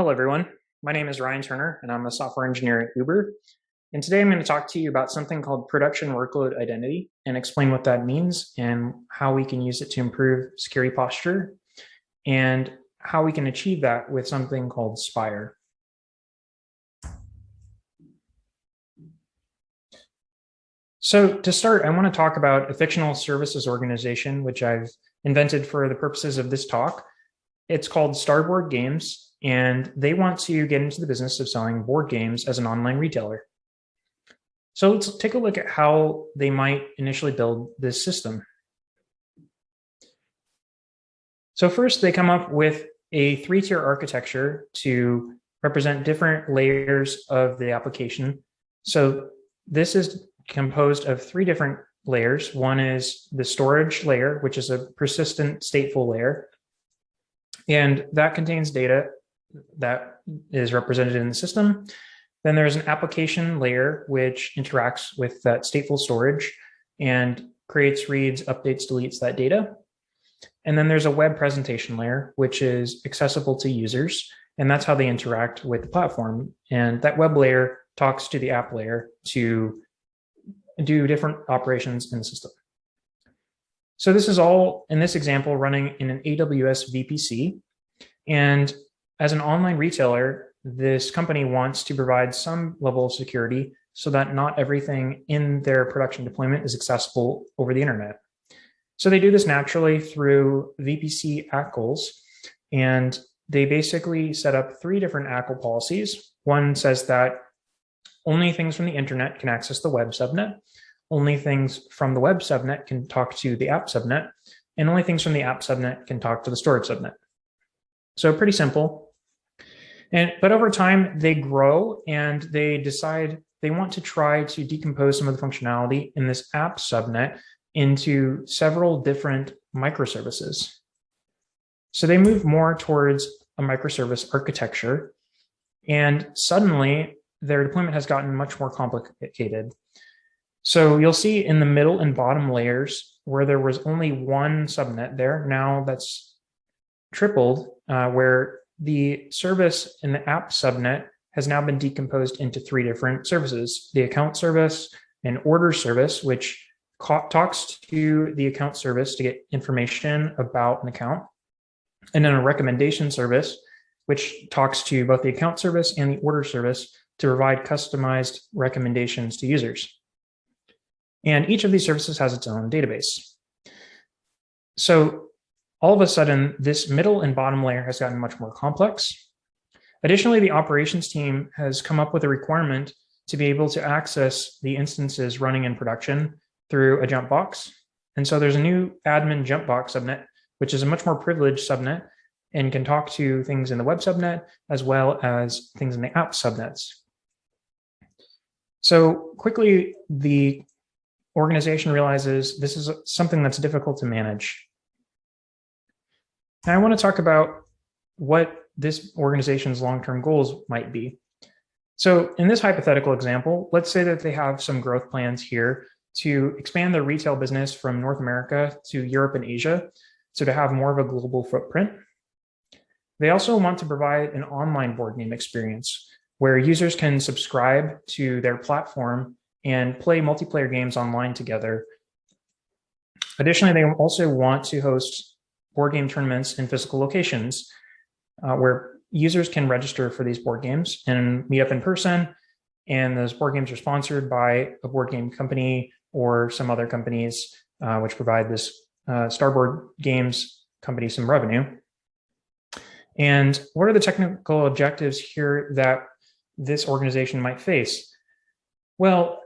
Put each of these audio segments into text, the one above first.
Hello, everyone. My name is Ryan Turner, and I'm a software engineer at Uber. And today I'm going to talk to you about something called production workload identity and explain what that means and how we can use it to improve security posture and how we can achieve that with something called Spire. So to start, I want to talk about a fictional services organization, which I've invented for the purposes of this talk. It's called Starboard Games, and they want to get into the business of selling board games as an online retailer. So let's take a look at how they might initially build this system. So first they come up with a three-tier architecture to represent different layers of the application. So this is composed of three different layers. One is the storage layer, which is a persistent stateful layer. And that contains data that is represented in the system. Then there's an application layer, which interacts with that stateful storage and creates, reads, updates, deletes that data. And then there's a web presentation layer, which is accessible to users. And that's how they interact with the platform. And that web layer talks to the app layer to do different operations in the system. So this is all, in this example, running in an AWS VPC. And as an online retailer, this company wants to provide some level of security so that not everything in their production deployment is accessible over the internet. So they do this naturally through VPC ACLs, and they basically set up three different ACL policies. One says that only things from the internet can access the web subnet, only things from the web subnet can talk to the app subnet, and only things from the app subnet can talk to the storage subnet. So pretty simple. And but over time they grow and they decide they want to try to decompose some of the functionality in this app subnet into several different microservices. So they move more towards a microservice architecture and suddenly their deployment has gotten much more complicated. So you'll see in the middle and bottom layers where there was only one subnet there, now that's tripled, uh, where the service in the app subnet has now been decomposed into three different services, the account service, an order service, which talks to the account service to get information about an account, and then a recommendation service, which talks to both the account service and the order service to provide customized recommendations to users. And each of these services has its own database. So all of a sudden, this middle and bottom layer has gotten much more complex. Additionally, the operations team has come up with a requirement to be able to access the instances running in production through a jump box. And so there's a new admin jump box subnet, which is a much more privileged subnet and can talk to things in the web subnet as well as things in the app subnets. So quickly, the organization realizes this is something that's difficult to manage. And I want to talk about what this organization's long-term goals might be. So in this hypothetical example, let's say that they have some growth plans here to expand their retail business from North America to Europe and Asia, so to have more of a global footprint. They also want to provide an online board game experience where users can subscribe to their platform and play multiplayer games online together. Additionally, they also want to host board game tournaments in physical locations uh, where users can register for these board games and meet up in person. And those board games are sponsored by a board game company or some other companies uh, which provide this uh, Starboard Games company some revenue. And what are the technical objectives here that this organization might face? Well,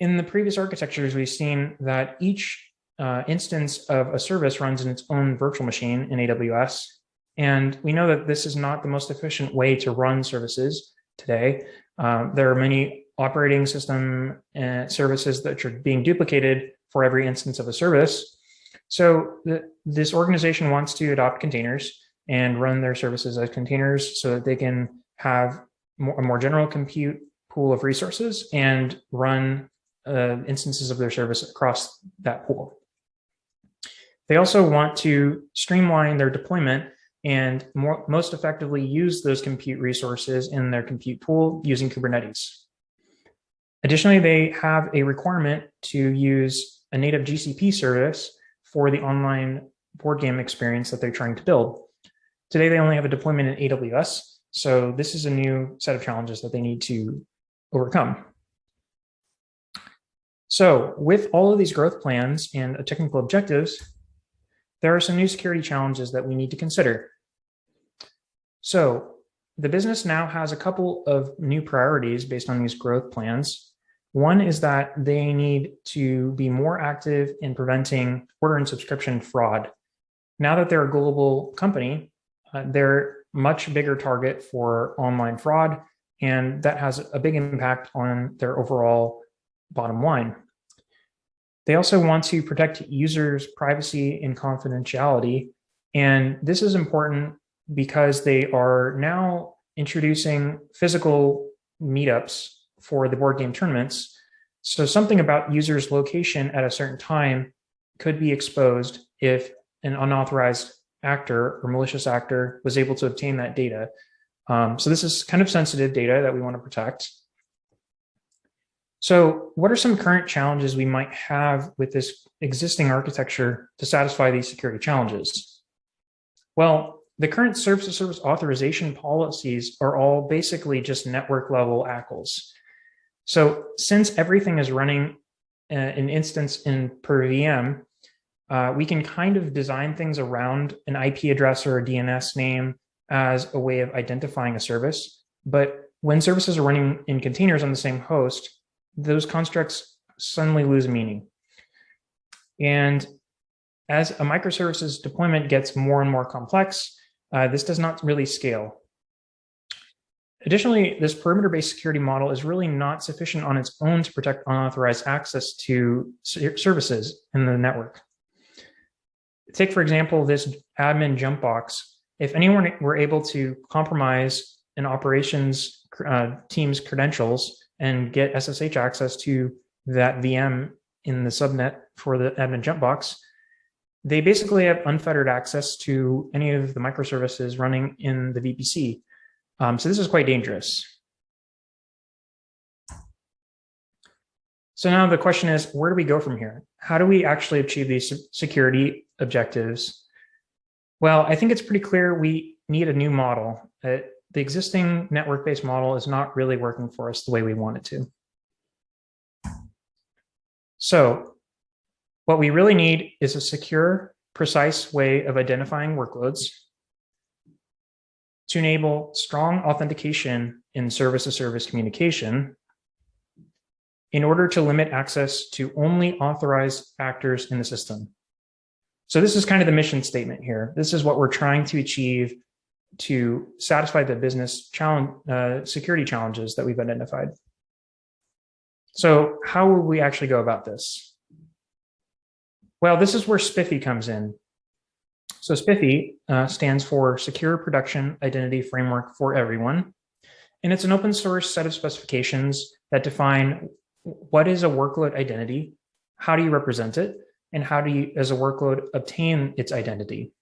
in the previous architectures, we've seen that each uh, instance of a service runs in its own virtual machine in AWS. And we know that this is not the most efficient way to run services today. Uh, there are many operating system uh, services that are being duplicated for every instance of a service. So the, this organization wants to adopt containers and run their services as containers so that they can have more, a more general compute pool of resources and run uh, instances of their service across that pool. They also want to streamline their deployment and more, most effectively use those compute resources in their compute pool using Kubernetes. Additionally, they have a requirement to use a native GCP service for the online board game experience that they're trying to build. Today, they only have a deployment in AWS, so this is a new set of challenges that they need to overcome. So with all of these growth plans and technical objectives, there are some new security challenges that we need to consider. So the business now has a couple of new priorities based on these growth plans. One is that they need to be more active in preventing order and subscription fraud. Now that they're a global company, uh, they're much bigger target for online fraud, and that has a big impact on their overall bottom line. They also want to protect users' privacy and confidentiality. And this is important because they are now introducing physical meetups for the board game tournaments. So something about users' location at a certain time could be exposed if an unauthorized actor or malicious actor was able to obtain that data. Um, so this is kind of sensitive data that we want to protect. So what are some current challenges we might have with this existing architecture to satisfy these security challenges? Well, the current service to service authorization policies are all basically just network level ACLs. So since everything is running uh, an instance in per VM, uh, we can kind of design things around an IP address or a DNS name as a way of identifying a service. But when services are running in containers on the same host, those constructs suddenly lose meaning. And as a microservices deployment gets more and more complex, uh, this does not really scale. Additionally, this perimeter-based security model is really not sufficient on its own to protect unauthorized access to services in the network. Take, for example, this admin jump box. If anyone were able to compromise an operations uh, team's credentials and get SSH access to that VM in the subnet for the admin jump box, they basically have unfettered access to any of the microservices running in the VPC. Um, so this is quite dangerous. So now the question is, where do we go from here? How do we actually achieve these security objectives? Well, I think it's pretty clear we need a new model. Uh, the existing network-based model is not really working for us the way we want it to. So what we really need is a secure, precise way of identifying workloads to enable strong authentication in service-to-service -service communication in order to limit access to only authorized actors in the system. So this is kind of the mission statement here. This is what we're trying to achieve to satisfy the business challenge, uh, security challenges that we've identified. So how will we actually go about this? Well, this is where SPIFFE comes in. So SPIFFE uh, stands for Secure Production Identity Framework for Everyone. And it's an open source set of specifications that define what is a workload identity? How do you represent it? And how do you, as a workload, obtain its identity?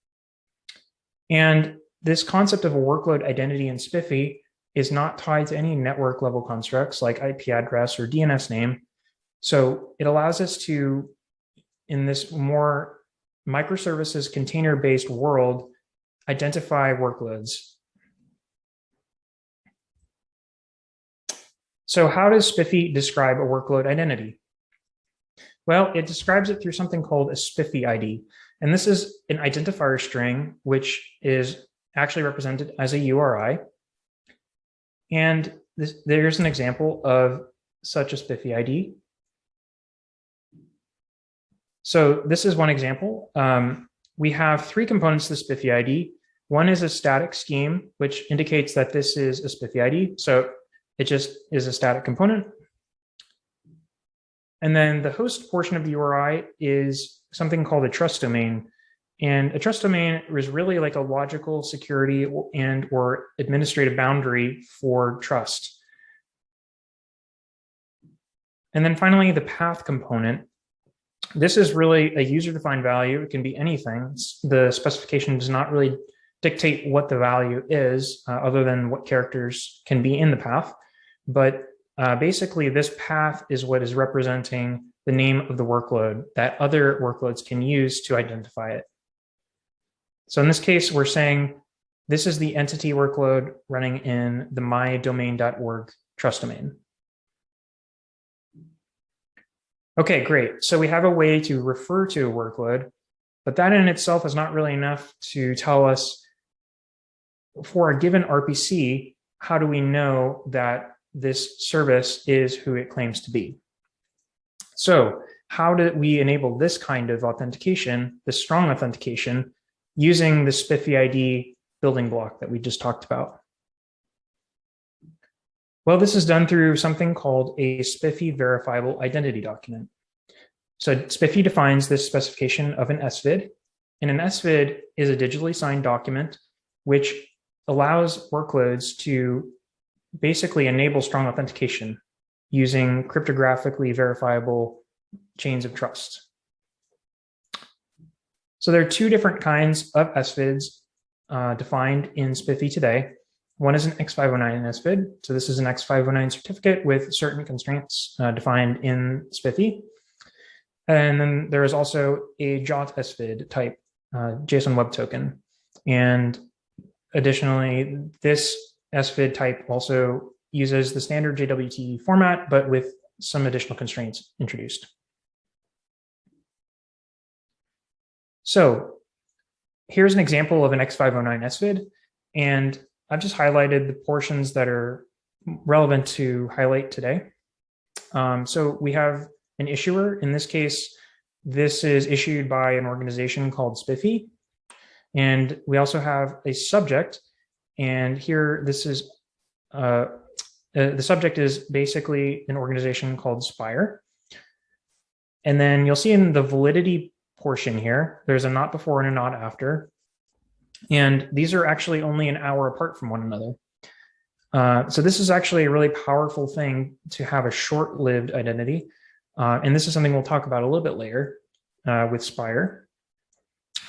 And this concept of a workload identity in SPIFFE is not tied to any network level constructs like IP address or DNS name. So it allows us to, in this more microservices container-based world, identify workloads So how does SPIFFE describe a workload identity? Well, it describes it through something called a SPIFFE ID. And this is an identifier string, which is actually represented as a URI. And this, there's an example of such a SPIFFE ID. So this is one example. Um, we have three components to the SPIFFE ID. One is a static scheme, which indicates that this is a SPIFFE ID. So it just is a static component. And then the host portion of the URI is something called a trust domain. And a trust domain is really like a logical security and or administrative boundary for trust. And then finally, the path component. This is really a user-defined value. It can be anything. The specification does not really dictate what the value is uh, other than what characters can be in the path. But uh, basically this path is what is representing the name of the workload that other workloads can use to identify it. So in this case, we're saying this is the entity workload running in the mydomain.org trust domain. Okay, great. So we have a way to refer to a workload, but that in itself is not really enough to tell us for a given RPC, how do we know that this service is who it claims to be? So how do we enable this kind of authentication, this strong authentication, using the SPIFFE ID building block that we just talked about? Well, this is done through something called a SPIFFE verifiable identity document. So SPIFFE defines this specification of an SVID, and an SVID is a digitally signed document which allows workloads to basically enable strong authentication using cryptographically verifiable chains of trust. So there are two different kinds of SVIDs uh, defined in SPIFFE today. One is an X509 SVID. So this is an X509 certificate with certain constraints uh, defined in SPIFFE. And then there is also a JWT SVID type uh, JSON Web Token. And additionally, this SVID type also uses the standard JWT format, but with some additional constraints introduced. So here's an example of an X509 SVID, and I've just highlighted the portions that are relevant to highlight today. Um, so we have an issuer. In this case, this is issued by an organization called SPIFFE. And we also have a subject. And here, this is uh, uh, the subject is basically an organization called Spire. And then you'll see in the validity portion here, there's a not before and a not after. And these are actually only an hour apart from one another. Uh, so this is actually a really powerful thing to have a short-lived identity. Uh, and this is something we'll talk about a little bit later uh, with Spire.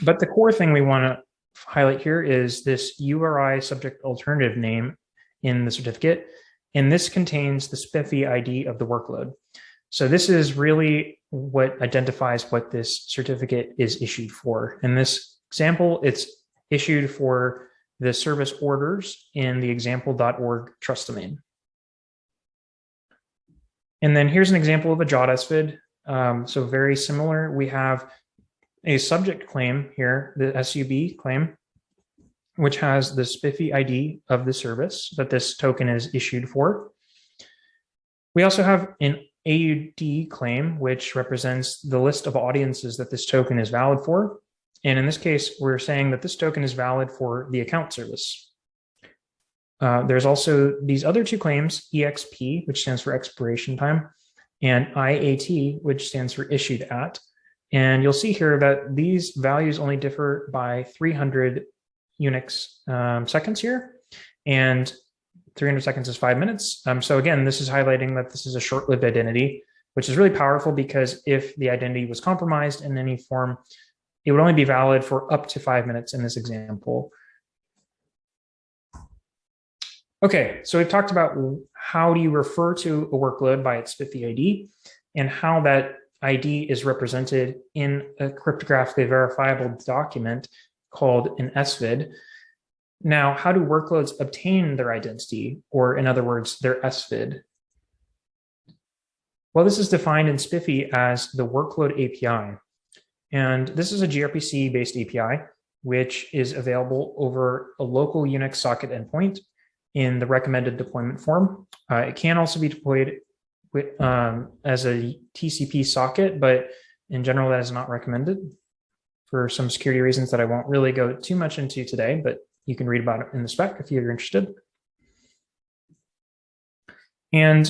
But the core thing we want to highlight here is this URI subject alternative name in the certificate. And this contains the SPIFFE ID of the workload. So this is really what identifies what this certificate is issued for. In this example, it's issued for the service orders in the example.org trust domain. And then here's an example of a SVID. Um, so very similar. We have a subject claim here, the SUB claim, which has the SPIFFE ID of the service that this token is issued for. We also have an AUD claim, which represents the list of audiences that this token is valid for. And in this case, we're saying that this token is valid for the account service. Uh, there's also these other two claims, EXP, which stands for expiration time, and IAT, which stands for issued at. And you'll see here that these values only differ by 300 Unix um, seconds here. And 300 seconds is five minutes. Um, so again, this is highlighting that this is a short-lived identity, which is really powerful because if the identity was compromised in any form, it would only be valid for up to five minutes in this example. Okay, so we've talked about how do you refer to a workload by its SPIFFE ID and how that ID is represented in a cryptographically verifiable document called an SVID. Now, how do workloads obtain their identity, or in other words, their SVID? Well, this is defined in SPIFFE as the workload API. And this is a gRPC-based API, which is available over a local Unix socket endpoint in the recommended deployment form. Uh, it can also be deployed with, um, as a TCP socket, but in general, that is not recommended for some security reasons that I won't really go too much into today, but you can read about it in the spec if you're interested. And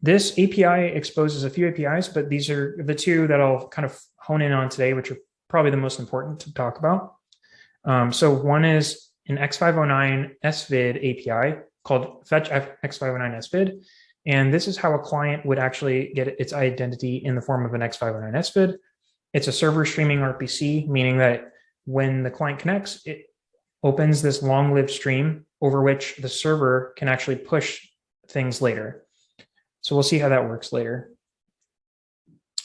this API exposes a few APIs, but these are the two that I'll kind of hone in on today, which are probably the most important to talk about. Um, so one is an X509 SVID API called fetch X509 SVID. And this is how a client would actually get its identity in the form of an X509 SVID. It's a server streaming RPC, meaning that when the client connects, it opens this long-lived stream over which the server can actually push things later. So we'll see how that works later.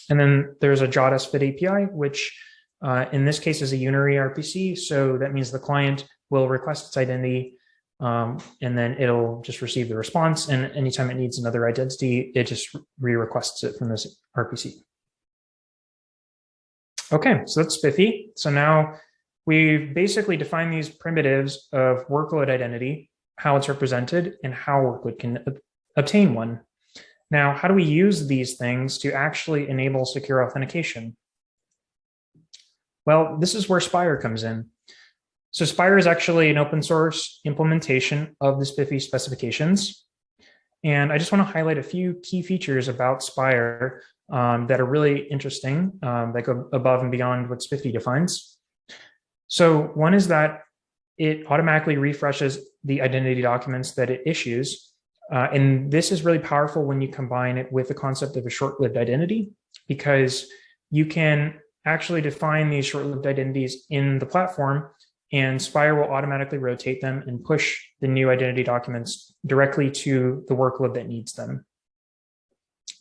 And then there's a JWT SVID API, which uh, in this case is a unary RPC. So that means the client will request its identity um, and then it'll just receive the response. And anytime it needs another identity, it just re-requests it from this RPC. Okay, so that's SPIFFE. So now we've basically defined these primitives of workload identity, how it's represented, and how workload can obtain one. Now, how do we use these things to actually enable secure authentication? Well, this is where Spire comes in. So Spire is actually an open source implementation of the SPIFFE specifications. And I just want to highlight a few key features about Spire um, that are really interesting, um, that go above and beyond what SPIFFE defines. So one is that it automatically refreshes the identity documents that it issues uh, and this is really powerful when you combine it with the concept of a short-lived identity, because you can actually define these short-lived identities in the platform and Spire will automatically rotate them and push the new identity documents directly to the workload that needs them.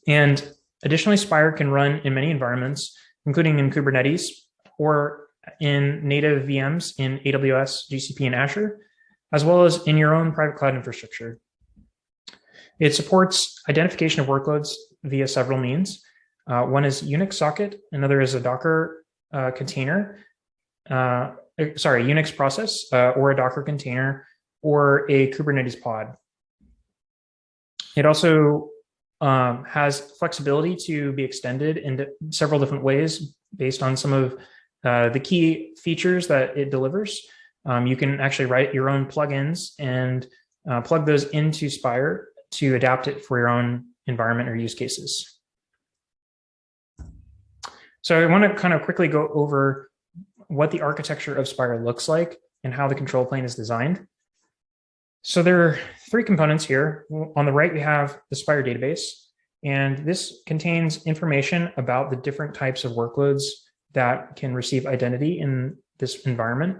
And additionally, Spire can run in many environments, including in Kubernetes or in native VMs in AWS, GCP, and Azure, as well as in your own private cloud infrastructure. It supports identification of workloads via several means. Uh, one is Unix socket, another is a Docker uh, container, uh, eh, sorry, Unix process uh, or a Docker container or a Kubernetes pod. It also um, has flexibility to be extended in several different ways based on some of uh, the key features that it delivers. Um, you can actually write your own plugins and uh, plug those into Spire to adapt it for your own environment or use cases. So I want to kind of quickly go over what the architecture of Spire looks like and how the control plane is designed. So there are three components here. On the right, we have the Spire database, and this contains information about the different types of workloads that can receive identity in this environment.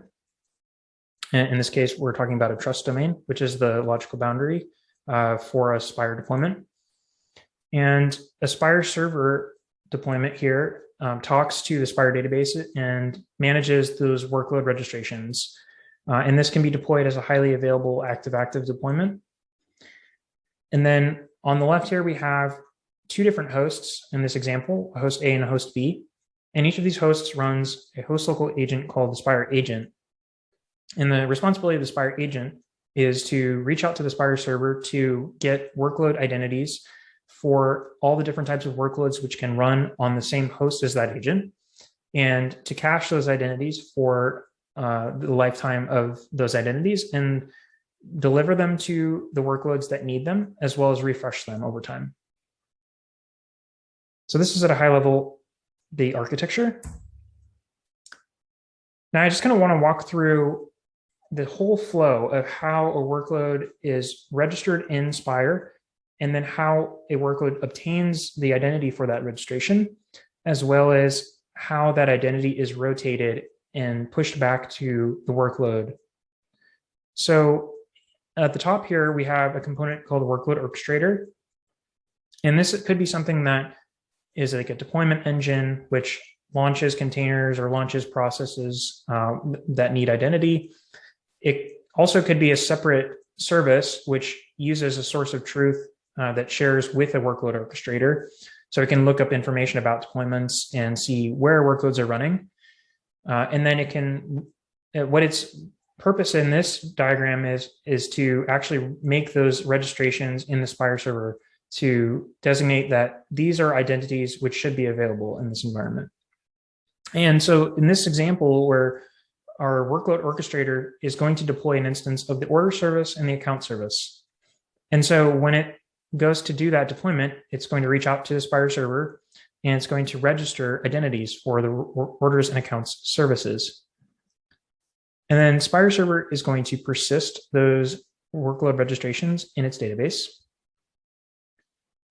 In this case, we're talking about a trust domain, which is the logical boundary uh, for a Spire deployment. And a Spire server deployment here um, talks to the Spire database and manages those workload registrations. Uh, and this can be deployed as a highly available active-active deployment. And then on the left here, we have two different hosts in this example, a host A and a host B. And each of these hosts runs a host local agent called the Spire agent. And the responsibility of the Spire agent is to reach out to the Spire server to get workload identities for all the different types of workloads which can run on the same host as that agent and to cache those identities for uh, the lifetime of those identities and deliver them to the workloads that need them as well as refresh them over time. So this is at a high level, the architecture. Now I just kind of want to walk through the whole flow of how a workload is registered in Spire and then how a workload obtains the identity for that registration, as well as how that identity is rotated and pushed back to the workload. So at the top here, we have a component called workload orchestrator. And this could be something that is like a deployment engine, which launches containers or launches processes uh, that need identity. It also could be a separate service which uses a source of truth uh, that shares with a workload orchestrator. So it can look up information about deployments and see where workloads are running. Uh, and then it can, uh, what its purpose in this diagram is, is to actually make those registrations in the Spire server to designate that these are identities which should be available in this environment. And so in this example where our workload orchestrator is going to deploy an instance of the order service and the account service. And so when it goes to do that deployment, it's going to reach out to the Spire server and it's going to register identities for the orders and accounts services. And then Spire server is going to persist those workload registrations in its database.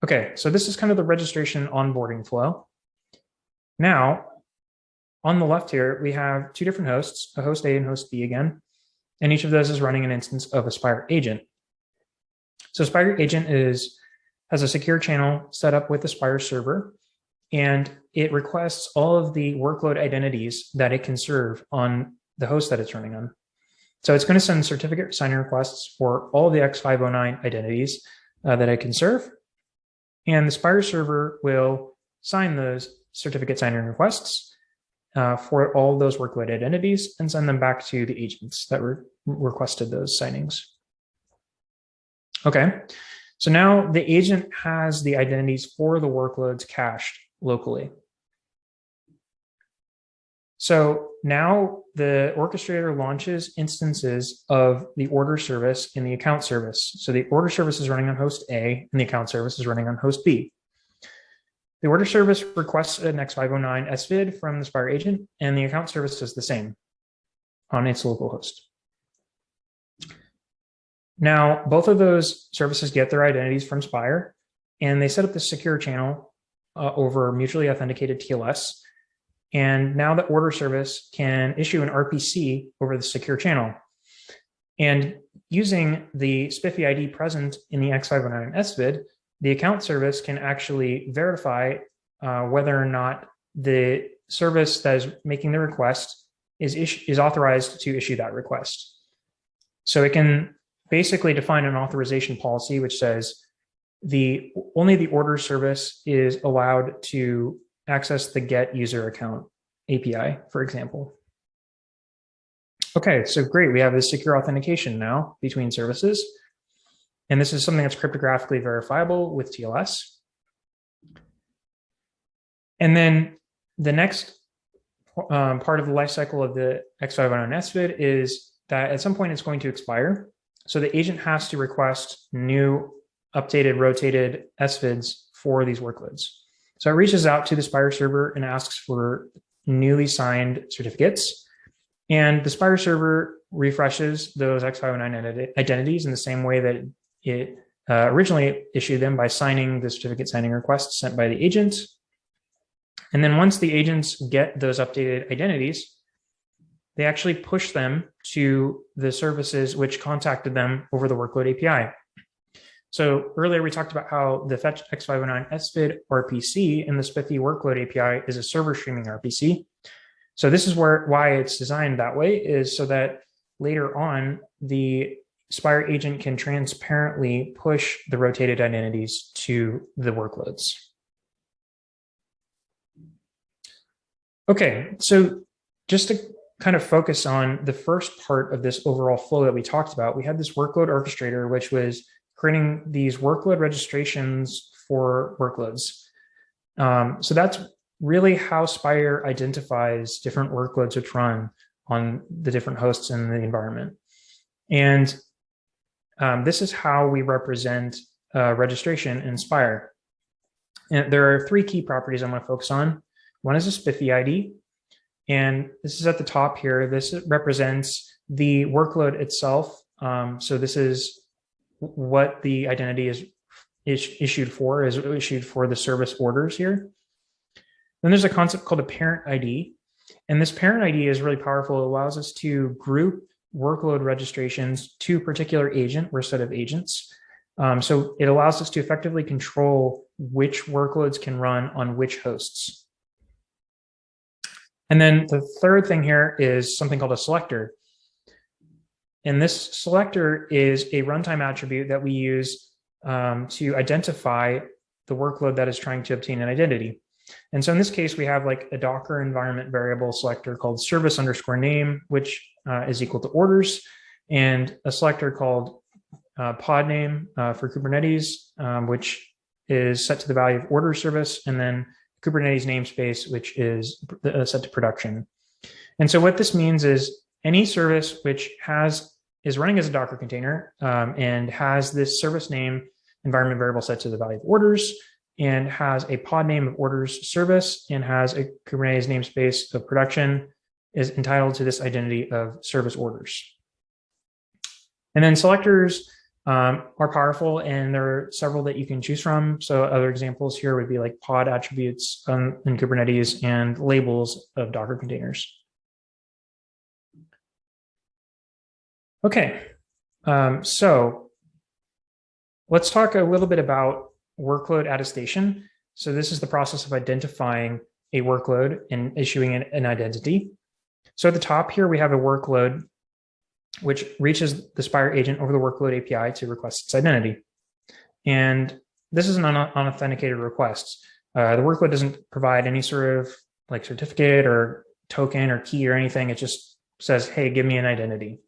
Okay, so this is kind of the registration onboarding flow. Now, on the left here, we have two different hosts, a host A and host B again. and each of those is running an instance of a Spire agent. So Spire agent is has a secure channel set up with the Spire server, and it requests all of the workload identities that it can serve on the host that it's running on. So it's going to send certificate signing requests for all the X509 identities uh, that it can serve. And the Spire server will sign those certificate signing requests uh, for all those workload identities and send them back to the agents that re requested those signings. Okay, so now the agent has the identities for the workloads cached locally. So now the orchestrator launches instances of the order service in the account service. So the order service is running on host A and the account service is running on host B. The order service requests an X509 SVID from the Spire agent and the account service does the same on its local host. Now, both of those services get their identities from Spire and they set up the secure channel uh, over mutually authenticated TLS and now the order service can issue an RPC over the secure channel. And using the SPIFFE ID present in the X509 SVID, the account service can actually verify uh, whether or not the service that is making the request is, is authorized to issue that request. So it can basically define an authorization policy which says the only the order service is allowed to access the get user account API, for example. Okay, so great. We have this secure authentication now between services. And this is something that's cryptographically verifiable with TLS. And then the next um, part of the lifecycle of the X509 SVID is that at some point it's going to expire. So the agent has to request new updated rotated SVIDs for these workloads. So it reaches out to the Spire server and asks for newly signed certificates. And the Spire server refreshes those X509 identities in the same way that it uh, originally issued them by signing the certificate signing request sent by the agent. And then once the agents get those updated identities, they actually push them to the services which contacted them over the workload API. So earlier we talked about how the fetch X509 SVID RPC in the SPIFFE workload API is a server streaming RPC. So this is where why it's designed that way is so that later on the Spire agent can transparently push the rotated identities to the workloads. Okay, so just to kind of focus on the first part of this overall flow that we talked about, we had this workload orchestrator, which was creating these workload registrations for workloads. Um, so that's really how Spire identifies different workloads which run on the different hosts in the environment. And um, this is how we represent uh, registration in Spire. And there are three key properties I'm going to focus on. One is a SPIFFE ID, and this is at the top here. This represents the workload itself. Um, so this is what the identity is, is issued for is issued for the service orders here. Then there's a concept called a parent ID. And this parent ID is really powerful. It allows us to group workload registrations to particular agent or set of agents. Um, so it allows us to effectively control which workloads can run on which hosts. And then the third thing here is something called a selector. And this selector is a runtime attribute that we use um, to identify the workload that is trying to obtain an identity. And so in this case, we have like a Docker environment variable selector called service underscore name, which uh, is equal to orders, and a selector called uh, pod name uh, for Kubernetes, um, which is set to the value of order service, and then Kubernetes namespace, which is uh, set to production. And so what this means is any service which has is running as a Docker container um, and has this service name environment variable set to the value of orders and has a pod name of orders service and has a Kubernetes namespace of production is entitled to this identity of service orders. And then selectors um, are powerful and there are several that you can choose from. So other examples here would be like pod attributes um, in Kubernetes and labels of Docker containers. Okay, um, so let's talk a little bit about workload attestation. So this is the process of identifying a workload and issuing an, an identity. So at the top here, we have a workload which reaches the Spire agent over the workload API to request its identity. And this is an unauthenticated request. Uh, the workload doesn't provide any sort of like certificate or token or key or anything. It just says, hey, give me an identity.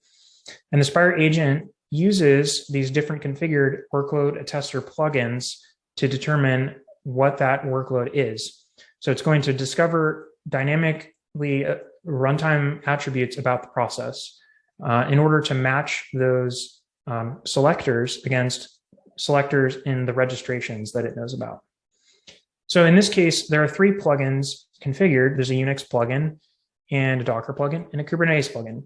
And the Spire agent uses these different configured workload attester plugins to determine what that workload is. So it's going to discover dynamically uh, runtime attributes about the process uh, in order to match those um, selectors against selectors in the registrations that it knows about. So in this case, there are three plugins configured. There's a Unix plugin and a Docker plugin and a Kubernetes plugin.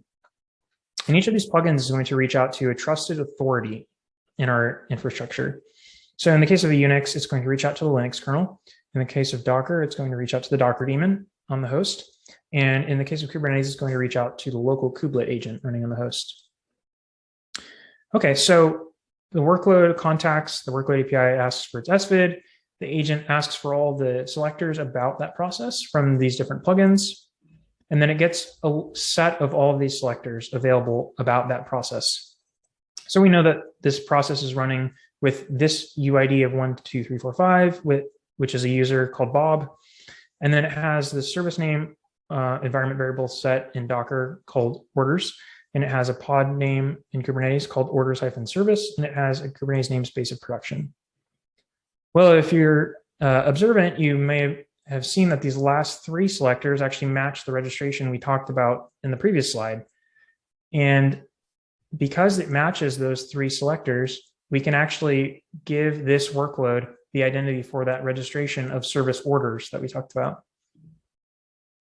And each of these plugins is going to reach out to a trusted authority in our infrastructure. So in the case of a Unix, it's going to reach out to the Linux kernel. In the case of Docker, it's going to reach out to the Docker daemon on the host. And in the case of Kubernetes, it's going to reach out to the local kubelet agent running on the host. Okay, so the workload contacts the workload API asks for its SVID. The agent asks for all the selectors about that process from these different plugins. And then it gets a set of all of these selectors available about that process. So we know that this process is running with this UID of one, two, three, four, five, with, which is a user called Bob. And then it has the service name uh, environment variable set in Docker called orders. And it has a pod name in Kubernetes called orders hyphen service. And it has a Kubernetes namespace of production. Well, if you're uh, observant, you may have seen that these last three selectors actually match the registration we talked about in the previous slide. And because it matches those three selectors, we can actually give this workload the identity for that registration of service orders that we talked about.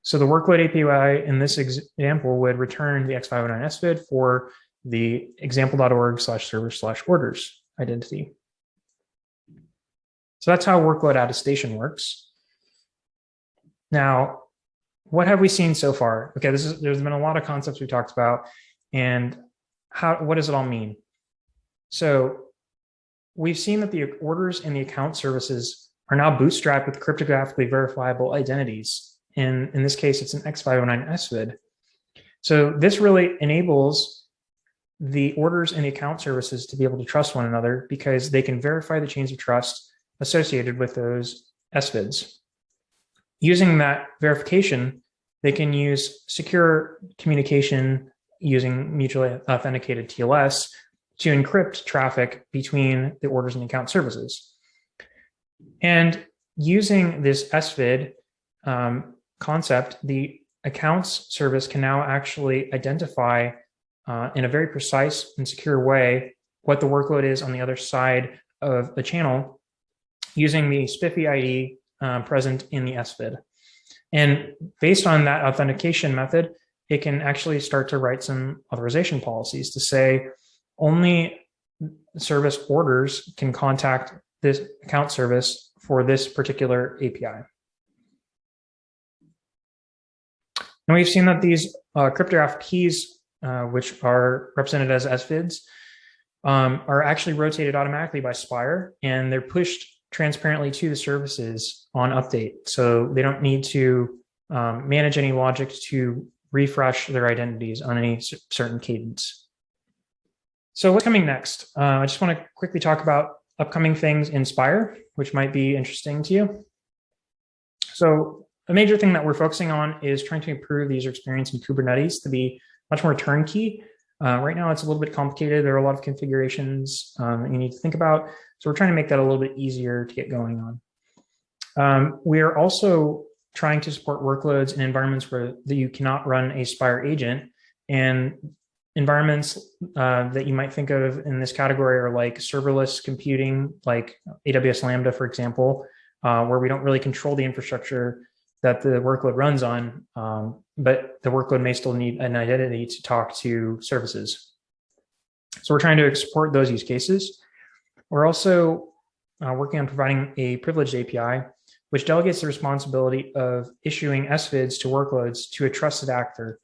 So the workload API in this example would return the X509 SVID for the example.org slash server slash orders identity. So that's how workload attestation works. Now, what have we seen so far? Okay, this is there's been a lot of concepts we talked about and how what does it all mean? So we've seen that the orders and the account services are now bootstrapped with cryptographically verifiable identities. And in this case, it's an X509 SVID. So this really enables the orders and the account services to be able to trust one another because they can verify the chains of trust associated with those SVIDs. Using that verification, they can use secure communication using mutually authenticated TLS to encrypt traffic between the orders and account services. And using this SVID um, concept, the accounts service can now actually identify uh, in a very precise and secure way what the workload is on the other side of the channel using the SPIFFE ID uh, present in the SVID. And based on that authentication method, it can actually start to write some authorization policies to say only service orders can contact this account service for this particular API. And we've seen that these uh, cryptographic keys, uh, which are represented as SVIDs, um, are actually rotated automatically by Spire, and they're pushed transparently to the services on update. So they don't need to um, manage any logic to refresh their identities on any certain cadence. So what's coming next? Uh, I just want to quickly talk about upcoming things in Spire, which might be interesting to you. So a major thing that we're focusing on is trying to improve the user experience in Kubernetes to be much more turnkey. Uh, right now, it's a little bit complicated. There are a lot of configurations um, you need to think about. So we're trying to make that a little bit easier to get going on. Um, we are also trying to support workloads in environments where that you cannot run a Spire agent. And environments uh, that you might think of in this category are like serverless computing, like AWS Lambda, for example, uh, where we don't really control the infrastructure that the workload runs on, um, but the workload may still need an identity to talk to services. So we're trying to support those use cases. We're also uh, working on providing a privileged API, which delegates the responsibility of issuing SVIDs to workloads to a trusted actor.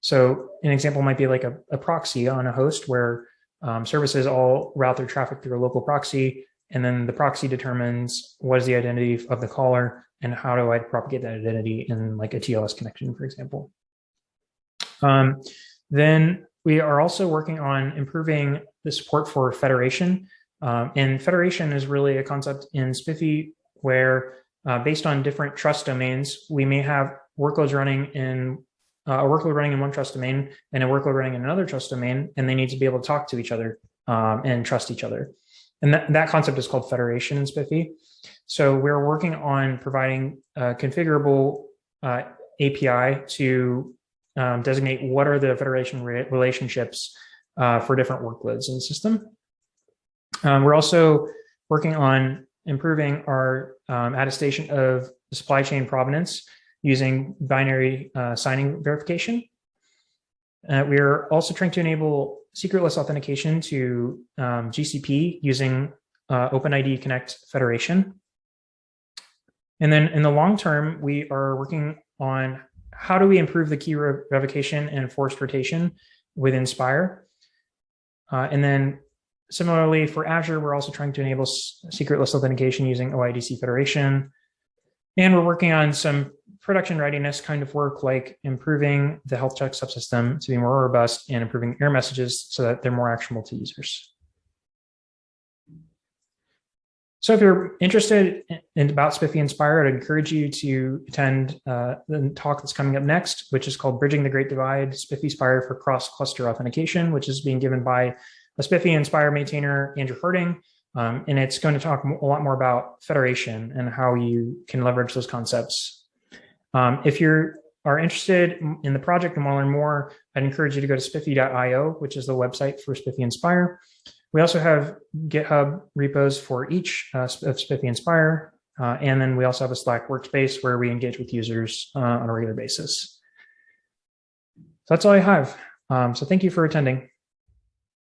So an example might be like a, a proxy on a host where um, services all route their traffic through a local proxy, and then the proxy determines what is the identity of the caller and how do I propagate that identity in like a TLS connection, for example. Um, then we are also working on improving the support for federation. Um, and federation is really a concept in SPIFFE where uh, based on different trust domains, we may have workloads running in uh, a workload running in one trust domain and a workload running in another trust domain, and they need to be able to talk to each other um, and trust each other. And that, that concept is called federation in SPIFFE. So we're working on providing a configurable uh, API to um, designate what are the federation re relationships uh, for different workloads in the system. Um, we're also working on improving our um, attestation of supply chain provenance using binary uh, signing verification. Uh, we're also trying to enable secretless authentication to um, GCP using uh, OpenID Connect Federation. And then in the long term, we are working on how do we improve the key revocation and forced rotation within SPIRE. Uh, and then similarly for Azure, we're also trying to enable secretless authentication using OIDC Federation. And we're working on some production readiness kind of work like improving the health check subsystem to be more robust and improving error messages so that they're more actionable to users. So if you're interested in about SPIFFE and SPIRE, I'd encourage you to attend uh, the talk that's coming up next, which is called Bridging the Great Divide, SPIFFE and SPIRE for Cross-Cluster Authentication, which is being given by a SPIFFE and SPIRE maintainer, Andrew Harding, um, and it's going to talk a lot more about federation and how you can leverage those concepts. Um, if you are interested in the project and want to learn more, I'd encourage you to go to spiffe.io, which is the website for SPIFFE Inspire. We also have GitHub repos for each uh, of SPIFFE Inspire. Uh, and then we also have a Slack workspace where we engage with users uh, on a regular basis. So that's all I have. Um, so thank you for attending.